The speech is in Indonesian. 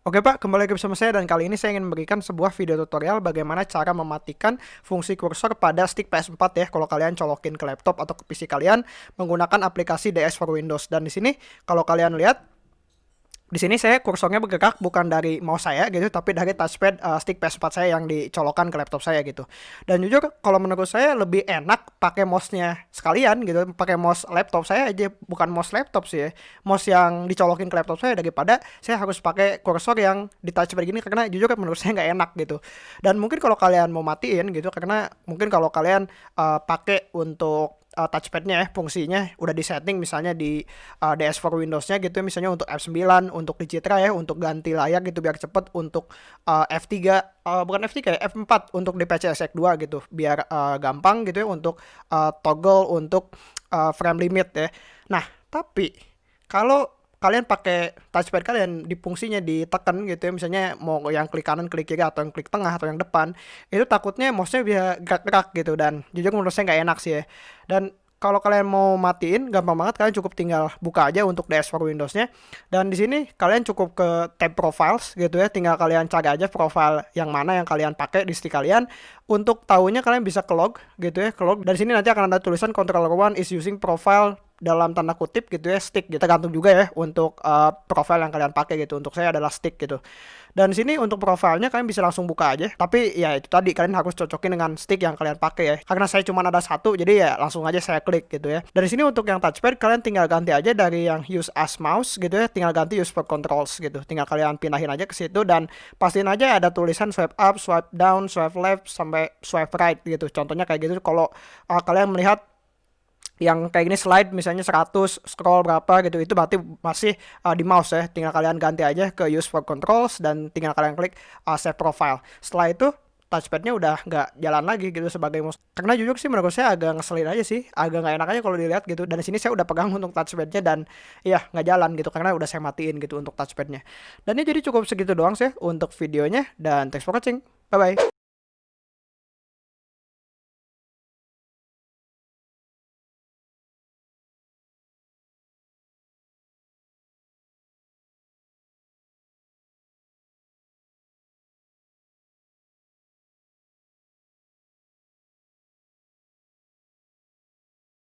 Oke Pak, kembali lagi bersama saya dan kali ini saya ingin memberikan sebuah video tutorial bagaimana cara mematikan fungsi kursor pada stick PS4 ya kalau kalian colokin ke laptop atau ke PC kalian menggunakan aplikasi DS for Windows. Dan di sini kalau kalian lihat di sini saya kursornya bergerak bukan dari mouse saya gitu tapi dari touchpad uh, stick PS4 saya yang dicolokkan ke laptop saya gitu. Dan jujur kalau menurut saya lebih enak pakai mouse-nya sekalian gitu, pakai mouse laptop saya aja bukan mouse laptop sih ya. Mouse yang dicolokin ke laptop saya daripada saya harus pakai kursor yang di touchpad gini karena jujur menurut saya nggak enak gitu. Dan mungkin kalau kalian mau matiin gitu karena mungkin kalau kalian uh, pakai untuk uh, touchpadnya ya fungsinya udah di setting misalnya di uh, DS4 Windowsnya gitu ya misalnya untuk F9 untuk di Citra ya untuk ganti layar gitu biar cepet untuk uh, F3 uh, bukan F3 ya F4 untuk di PCSX 2 gitu biar uh, gampang gitu ya untuk uh, toggle untuk uh, frame limit ya. Nah tapi kalau kalian pakai touchpad kalian di fungsinya ditekan gitu ya. Misalnya mau yang klik kanan klik kiri atau yang klik tengah atau yang depan itu takutnya mouse-nya bisa gerak-gerak gitu. Dan jujur menurut saya nggak enak sih ya. Dan kalau kalian mau matiin gampang banget. Kalian cukup tinggal buka aja untuk DS4 Windows-nya. Dan di sini kalian cukup ke tab profiles gitu ya. Tinggal kalian cari aja profile yang mana yang kalian pakai di stick kalian. Untuk tahunya kalian bisa ke log gitu ya ke log. Di sini nanti akan ada tulisan controller one is using profile dalam tanda kutip gitu ya stick gitu. Tergantung juga ya untuk uh, profile yang kalian pakai gitu. Untuk saya adalah stick gitu. Dan sini untuk profilnya kalian bisa langsung buka aja. Tapi ya itu tadi kalian harus cocokin dengan stick yang kalian pakai ya. Karena saya cuma ada satu jadi ya langsung aja saya klik gitu ya. Dari sini untuk yang touchpad kalian tinggal ganti aja dari yang use as mouse gitu ya. Tinggal ganti use for controls gitu. Tinggal kalian pindahin aja ke situ dan pastiin aja ada tulisan swipe up swipe down swipe left sampai swipe right gitu. Contohnya kayak gitu. Kalau uh, kalian melihat yang kayak gini slide misalnya 100 scroll berapa gitu itu berarti masih uh, di mouse ya. Tinggal kalian ganti aja ke use for controls dan tinggal kalian klik uh, save profile. Setelah itu touchpadnya udah nggak jalan lagi gitu sebagai mouse. Karena jujur sih menurut saya agak ngeselin aja sih agak nggak enak aja kalau dilihat gitu. Dan di sini saya udah pegang untuk touchpadnya dan ya nggak jalan gitu karena udah saya matiin gitu untuk touchpadnya. Dan ini jadi cukup segitu doang sih untuk videonya dan thanks for watching. Bye bye